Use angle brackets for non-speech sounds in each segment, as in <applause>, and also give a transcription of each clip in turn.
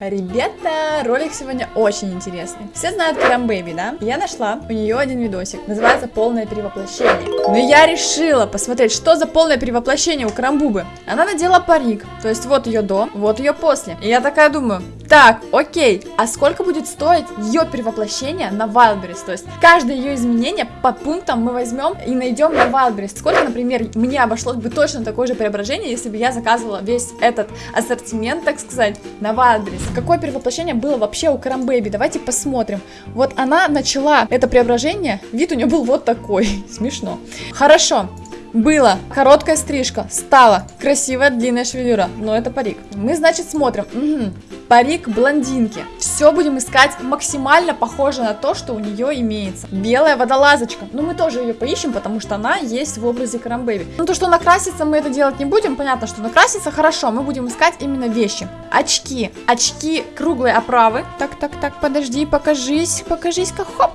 Ребята, ролик сегодня очень интересный. Все знают Крам Бэйби, да? Я нашла у нее один видосик, называется «Полное перевоплощение». Но я решила посмотреть, что за полное перевоплощение у Крамбубы. Она надела парик, то есть вот ее до, вот ее после. И я такая думаю, так, окей, а сколько будет стоить ее перевоплощение на Wildberries? То есть каждое ее изменение по пунктам мы возьмем и найдем на Wildberries. Сколько, например, мне обошлось бы точно такое же преображение, если бы я заказывала весь этот ассортимент, так сказать, на Wildberries какое перевоплощение было вообще у Карамбэби. Давайте посмотрим. Вот она начала это преображение, вид у нее был вот такой. <laughs> Смешно. Хорошо. Было короткая стрижка, стала красивая длинная шевелюра, но это парик. Мы, значит, смотрим. Угу парик блондинки. Все будем искать максимально похоже на то, что у нее имеется. Белая водолазочка. Ну, мы тоже ее поищем, потому что она есть в образе Карамбэби. Ну, то, что накраситься мы это делать не будем, понятно, что накраситься хорошо, мы будем искать именно вещи. Очки. Очки круглой оправы. Так, так, так, подожди, покажись, покажись-ка, хоп.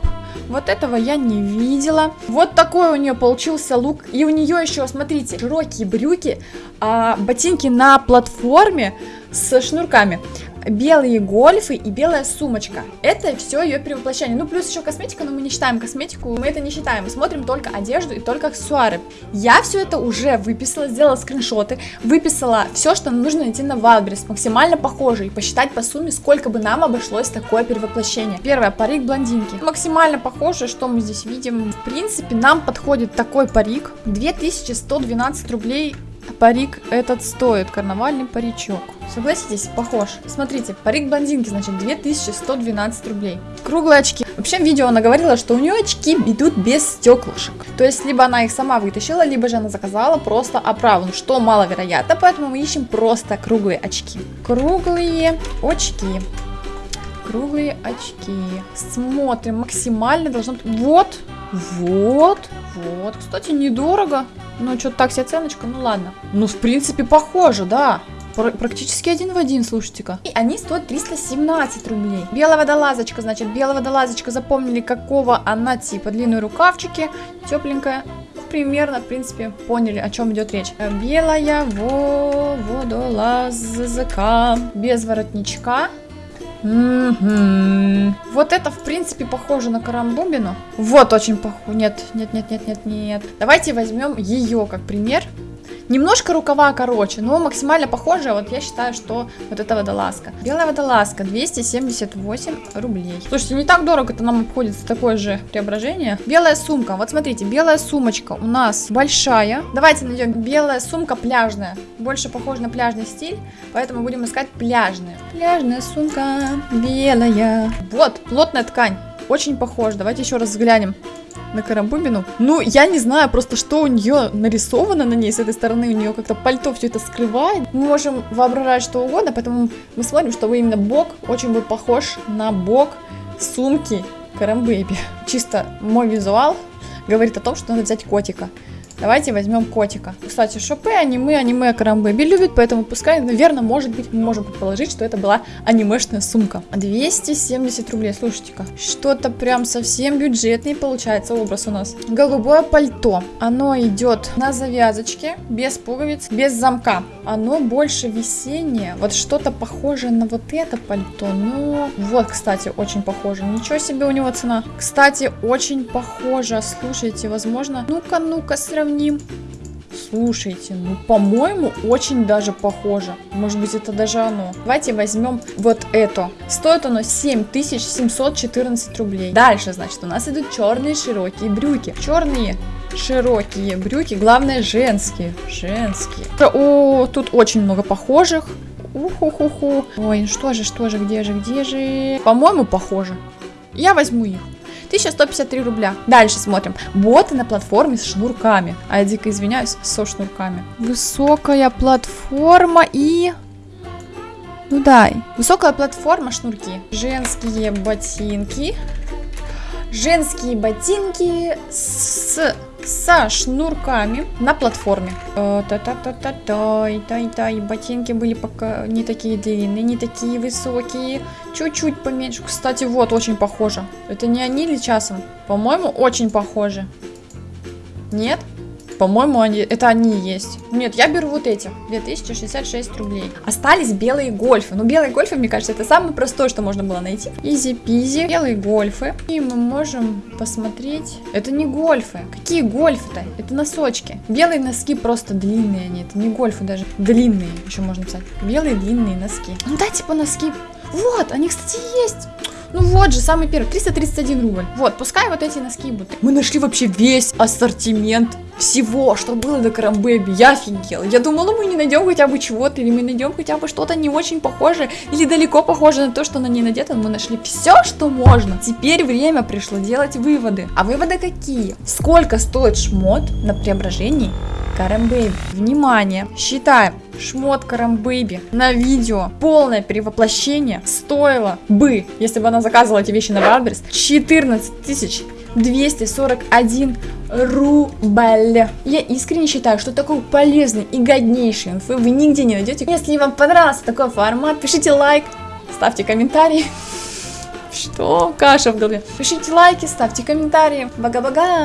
Вот этого я не видела. Вот такой у нее получился лук. И у нее еще, смотрите, широкие брюки, а, ботинки на платформе с шнурками белые гольфы и белая сумочка. Это все ее перевоплощение. Ну, плюс еще косметика, но мы не считаем косметику, мы это не считаем. Мы смотрим только одежду и только аксессуары. Я все это уже выписала, сделала скриншоты, выписала все, что нужно найти на Wildberries, максимально похоже, и посчитать по сумме, сколько бы нам обошлось такое перевоплощение. Первое, парик блондинки. Максимально похоже, что мы здесь видим. В принципе, нам подходит такой парик. 2112 рублей парик этот стоит, карнавальный паричок. Согласитесь, похож. Смотрите, парик блондинки, значит, 2112 рублей. Круглые очки. Вообще, в видео она говорила, что у нее очки идут без стеклышек. То есть, либо она их сама вытащила, либо же она заказала просто оправу, что маловероятно, поэтому мы ищем просто круглые очки. Круглые очки. Круглые очки. Смотрим, максимально должно быть... Вот, вот, вот. Кстати, недорого. Ну, что-то так себе оценочка, ну ладно. Ну, в принципе, похоже, да. Пр практически один в один, слушайте-ка. И они стоят 317 рублей. Белая водолазочка, значит, белая водолазочка. Запомнили, какого она типа. Длинные рукавчики, тепленькая. Ну, примерно, в принципе, поняли, о чем идет речь. Белая во водолазка. Без воротничка. Вот это, в принципе, похоже на карамбубину. Вот очень похоже. Нет, нет, нет, нет, нет, нет. Давайте возьмем ее как пример. Немножко рукава короче, но максимально похоже. Вот я считаю, что вот эта водолазка. Белая водолазка 278 рублей. Слушайте, не так дорого это нам обходится такое же преображение. Белая сумка. Вот смотрите, белая сумочка у нас большая. Давайте найдем белая сумка пляжная. Больше похоже на пляжный стиль, поэтому будем искать пляжная. Пляжная сумка белая. Вот, плотная ткань. Очень похож. Давайте еще раз взглянем на Карамбубину. Ну, я не знаю просто, что у нее нарисовано на ней с этой стороны. У нее как-то пальто все это скрывает. Мы можем воображать что угодно, поэтому мы смотрим, что именно бок очень будет похож на бок сумки Карамбэби. Чисто мой визуал говорит о том, что надо взять котика. Давайте возьмем котика. Кстати, Шопе, аниме, аниме Карамбэби любит, поэтому пускай, наверное, может быть, мы можем предположить, что это была анимешная сумка. 270 рублей, слушайте-ка. Что-то прям совсем бюджетный получается образ у нас. Голубое пальто. Оно идет на завязочке, без пуговиц, без замка. Оно больше весеннее. Вот что-то похожее на вот это пальто. Ну, вот, кстати, очень похоже. Ничего себе у него цена. Кстати, очень похоже. Слушайте, возможно... Ну-ка, ну-ка, сравним сравним. Слушайте, ну, по-моему, очень даже похоже. Может быть, это даже оно. Давайте возьмем вот это. Стоит оно 7714 рублей. Дальше, значит, у нас идут черные широкие брюки. Черные широкие брюки, главное, женские. Женские. О, тут очень много похожих. Уху-ху-ху. Ой, ну что же, что же, где же, где же? По-моему, похоже. Я возьму их. 1153 рубля. Дальше смотрим. Боты на платформе с шнурками. А я дико извиняюсь, со шнурками. Высокая платформа и... Ну дай. Высокая платформа, шнурки. Женские ботинки. Женские ботинки с со шнурками на платформе. Та-та-та-та-тай, ботинки были пока не такие длинные, не такие высокие, чуть-чуть поменьше. Кстати, вот, очень похоже. Это не они ли часом? По-моему, очень похоже. Нет? По-моему, они, это они есть. Нет, я беру вот эти. 2066 рублей. Остались белые гольфы. Ну, белые гольфы, мне кажется, это самое простое, что можно было найти. Изи-пизи. Белые гольфы. И мы можем посмотреть. Это не гольфы. Какие гольфы-то? Это носочки. Белые носки просто длинные они. Это не гольфы даже. Длинные, еще можно писать. Белые длинные носки. Ну, да, типа носки. Вот, они, кстати, есть. Ну вот же, самый первый, 331 рубль. Вот, пускай вот эти носки будут. Мы нашли вообще весь ассортимент всего, что было до Карамбэби. Я офигела. Я думала, мы не найдем хотя бы чего-то, или мы найдем хотя бы что-то не очень похожее, или далеко похожее на то, что на ней надето. Мы нашли все, что можно. Теперь время пришло делать выводы. А выводы какие? Сколько стоит шмот на преображении Karambaby? Внимание, считаем. Шмот Karambaby на видео полное перевоплощение стоило бы, если бы она заказывала эти вещи на Wildberries, 14 тысяч 241 рубль. Я искренне считаю, что такой полезный и годнейший инфы вы нигде не найдете. Если вам понравился такой формат, пишите лайк, ставьте комментарии. <laughs> Что? Каша в голове. Пишите лайки, ставьте комментарии. Бага-бага.